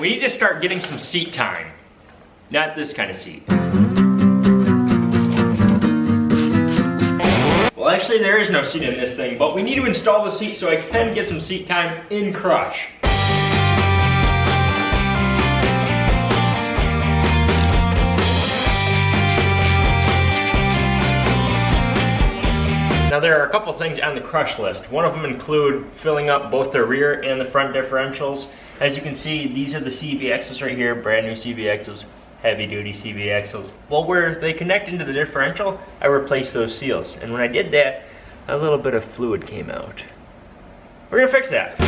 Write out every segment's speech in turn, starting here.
we need to start getting some seat time. Not this kind of seat. Well, actually there is no seat in this thing, but we need to install the seat so I can get some seat time in Crush. Now there are a couple things on the crush list. One of them include filling up both the rear and the front differentials. As you can see, these are the CV axles right here, brand new CV axles, heavy duty CV axles. Well, where they connect into the differential, I replaced those seals. And when I did that, a little bit of fluid came out. We're gonna fix that.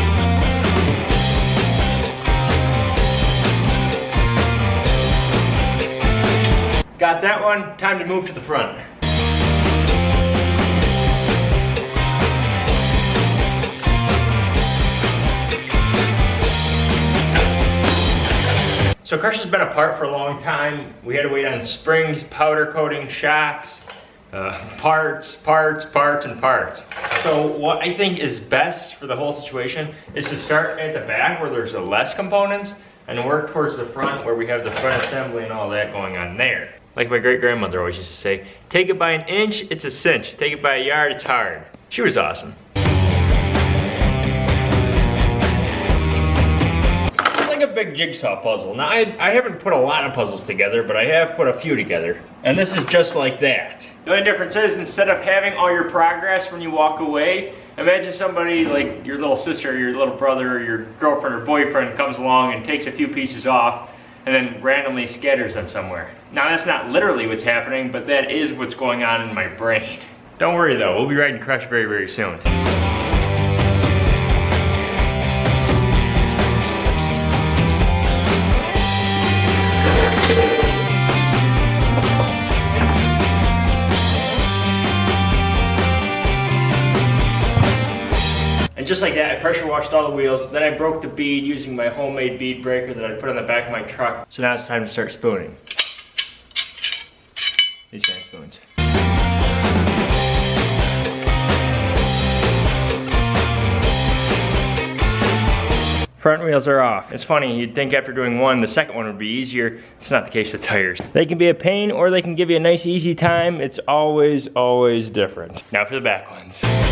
Got that one, time to move to the front. So Crush has been apart for a long time. We had to wait on springs, powder coating, shocks, uh, parts, parts, parts, and parts. So what I think is best for the whole situation is to start at the back where there's the less components and work towards the front where we have the front assembly and all that going on there. Like my great grandmother always used to say, take it by an inch, it's a cinch. Take it by a yard, it's hard. She was awesome. A big jigsaw puzzle. Now, I, I haven't put a lot of puzzles together, but I have put a few together. And this is just like that. The only difference is, instead of having all your progress when you walk away, imagine somebody like your little sister, your little brother, or your girlfriend or boyfriend comes along and takes a few pieces off and then randomly scatters them somewhere. Now, that's not literally what's happening, but that is what's going on in my brain. Don't worry though, we'll be riding Crush very, very soon. Just like that, I pressure washed all the wheels. Then I broke the bead using my homemade bead breaker that I put on the back of my truck. So now it's time to start spooning. These kind of spoons. Front wheels are off. It's funny, you'd think after doing one, the second one would be easier. It's not the case with tires. They can be a pain or they can give you a nice easy time. It's always, always different. Now for the back ones.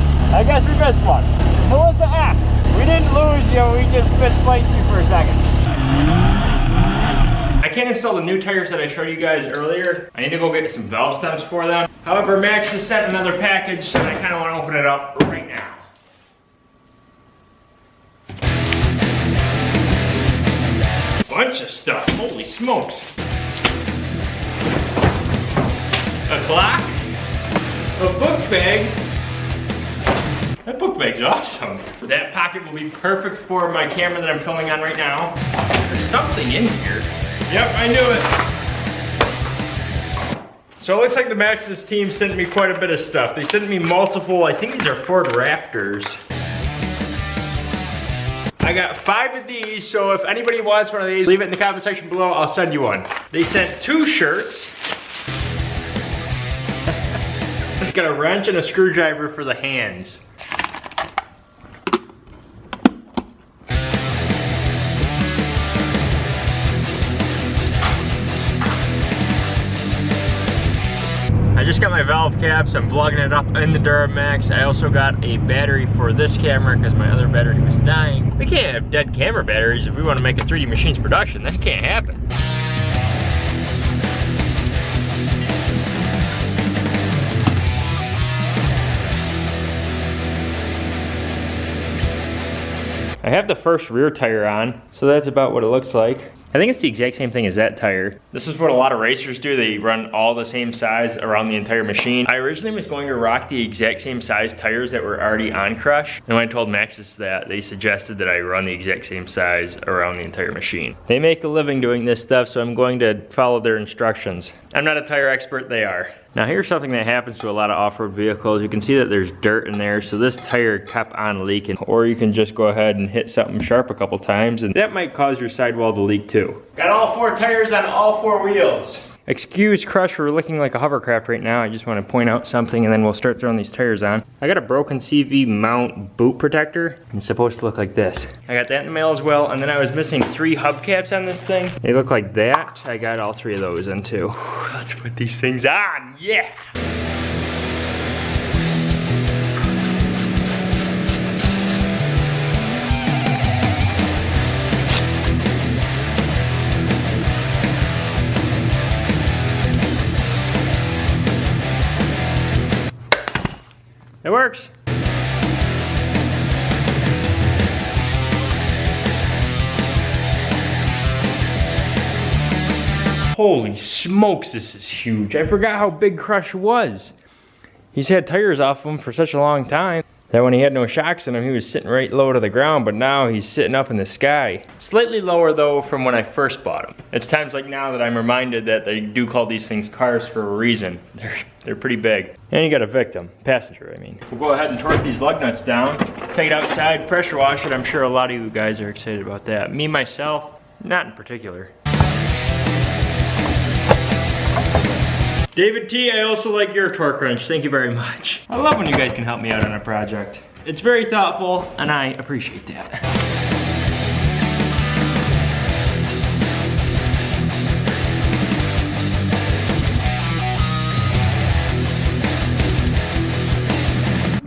install the new tires that I showed you guys earlier. I need to go get some valve stems for them. However, Max has sent another package, so I kind of want to open it up right now. Bunch of stuff, holy smokes. A clock, a book bag, that book bag's awesome. That pocket will be perfect for my camera that I'm filming on right now. There's something in here. Yep, I knew it. So it looks like the Maxxis team sent me quite a bit of stuff. They sent me multiple, I think these are Ford Raptors. I got five of these, so if anybody wants one of these, leave it in the comment section below, I'll send you one. They sent two shirts. it's got a wrench and a screwdriver for the hands. My valve caps. I'm vlogging it up in the Duramax. I also got a battery for this camera because my other battery was dying. We can't have dead camera batteries if we want to make a 3D Machines production. That can't happen. I have the first rear tire on, so that's about what it looks like. I think it's the exact same thing as that tire. This is what a lot of racers do. They run all the same size around the entire machine. I originally was going to rock the exact same size tires that were already on Crush. And when I told Maxxis that, they suggested that I run the exact same size around the entire machine. They make a living doing this stuff, so I'm going to follow their instructions. I'm not a tire expert, they are. Now here's something that happens to a lot of off-road vehicles. You can see that there's dirt in there, so this tire kept on leaking. Or you can just go ahead and hit something sharp a couple times, and that might cause your sidewall to leak too. Got all four tires on all four wheels. Excuse Crush for looking like a hovercraft right now. I just want to point out something and then we'll start throwing these tires on. I got a broken CV mount boot protector. It's supposed to look like this. I got that in the mail as well. And then I was missing three hubcaps on this thing. They look like that. I got all three of those in too. Let's put these things on. Yeah. It works. Holy smokes, this is huge. I forgot how big Crush was. He's had tires off him for such a long time that when he had no shocks in him, he was sitting right low to the ground, but now he's sitting up in the sky. Slightly lower though from when I first bought him. It's times like now that I'm reminded that they do call these things cars for a reason. They're, they're pretty big. And you got a victim, passenger I mean. We'll go ahead and torque these lug nuts down, take it outside, pressure wash it. I'm sure a lot of you guys are excited about that. Me, myself, not in particular. David T, I also like your torque wrench. Thank you very much. I love when you guys can help me out on a project. It's very thoughtful, and I appreciate that.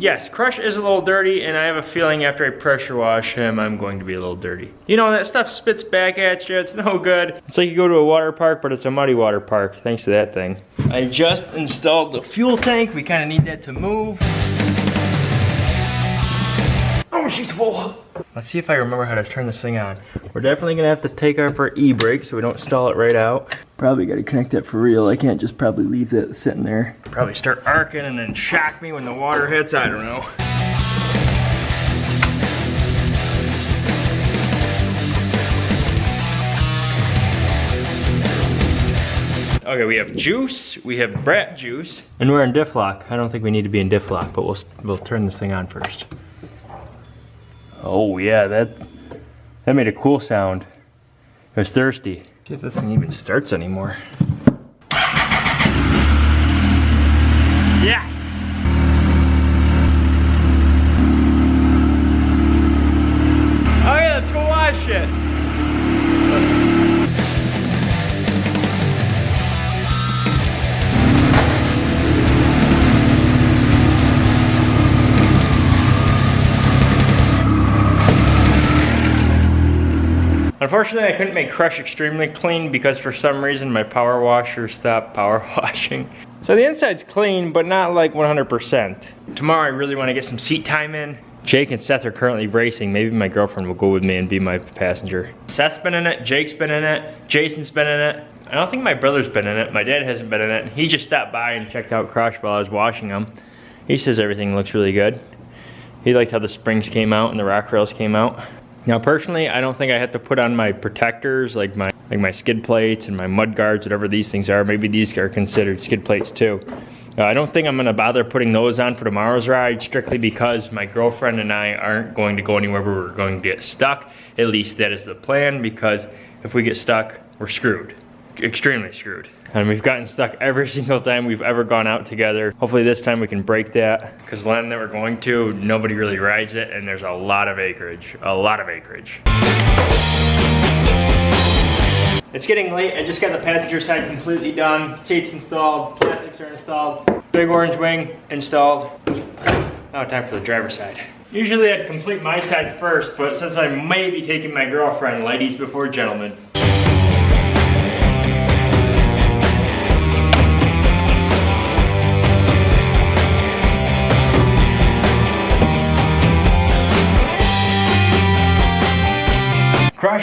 Yes, Crush is a little dirty, and I have a feeling after I pressure wash him, I'm going to be a little dirty. You know, that stuff spits back at you, it's no good. It's like you go to a water park, but it's a muddy water park, thanks to that thing. I just installed the fuel tank. We kind of need that to move. Oh, she's full. Let's see if I remember how to turn this thing on. We're definitely gonna have to take off our e-brake so we don't stall it right out. Probably gotta connect that for real. I can't just probably leave that sitting there. Probably start arcing and then shock me when the water hits, I don't know. Okay, we have juice, we have brat juice, and we're in diff lock. I don't think we need to be in diff lock, but we'll, we'll turn this thing on first. Oh yeah, that that made a cool sound. It was thirsty. See if this thing even starts anymore. Unfortunately, I couldn't make Crush extremely clean because for some reason my power washer stopped power washing. So the inside's clean, but not like 100%. Tomorrow I really want to get some seat time in. Jake and Seth are currently racing. Maybe my girlfriend will go with me and be my passenger. Seth's been in it, Jake's been in it, Jason's been in it. I don't think my brother's been in it. My dad hasn't been in it. He just stopped by and checked out Crush while I was washing him. He says everything looks really good. He liked how the springs came out and the rock rails came out. Now personally, I don't think I have to put on my protectors like my like my skid plates and my mud guards, whatever these things are. Maybe these are considered skid plates too. Uh, I don't think I'm gonna bother putting those on for tomorrow's ride strictly because my girlfriend and I aren't going to go anywhere where we're going to get stuck. At least that is the plan because if we get stuck, we're screwed. Extremely screwed. And we've gotten stuck every single time we've ever gone out together. Hopefully this time we can break that. Because the land that we're going to, nobody really rides it and there's a lot of acreage. A lot of acreage. It's getting late. I just got the passenger side completely done. Seats installed, plastics are installed, big orange wing installed. Now time for the driver's side. Usually I'd complete my side first, but since I may be taking my girlfriend, ladies before gentlemen.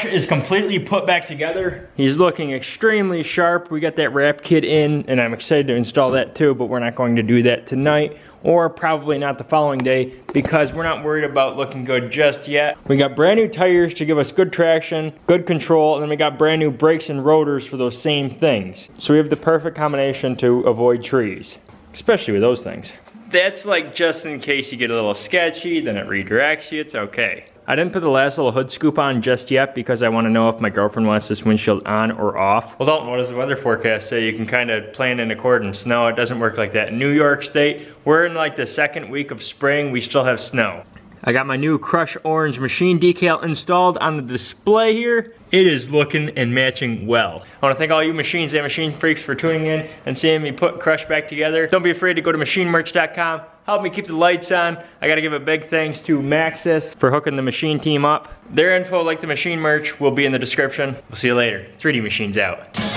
Crush is completely put back together. He's looking extremely sharp. We got that wrap kit in and I'm excited to install that too, but we're not going to do that tonight or probably not the following day because we're not worried about looking good just yet. We got brand new tires to give us good traction, good control, and then we got brand new brakes and rotors for those same things. So we have the perfect combination to avoid trees, especially with those things. That's like just in case you get a little sketchy, then it redirects you, it's okay. I didn't put the last little hood scoop on just yet because I want to know if my girlfriend wants this windshield on or off. Well Dalton, what does the weather forecast say? You can kind of plan in accordance. No, it doesn't work like that. In New York State, we're in like the second week of spring, we still have snow. I got my new Crush Orange machine decal installed on the display here. It is looking and matching well. I wanna thank all you machines and machine freaks for tuning in and seeing me put Crush back together. Don't be afraid to go to machinemerch.com. Help me keep the lights on. I gotta give a big thanks to Maxxis for hooking the machine team up. Their info, like the machine merch, will be in the description. We'll see you later. 3D Machines out.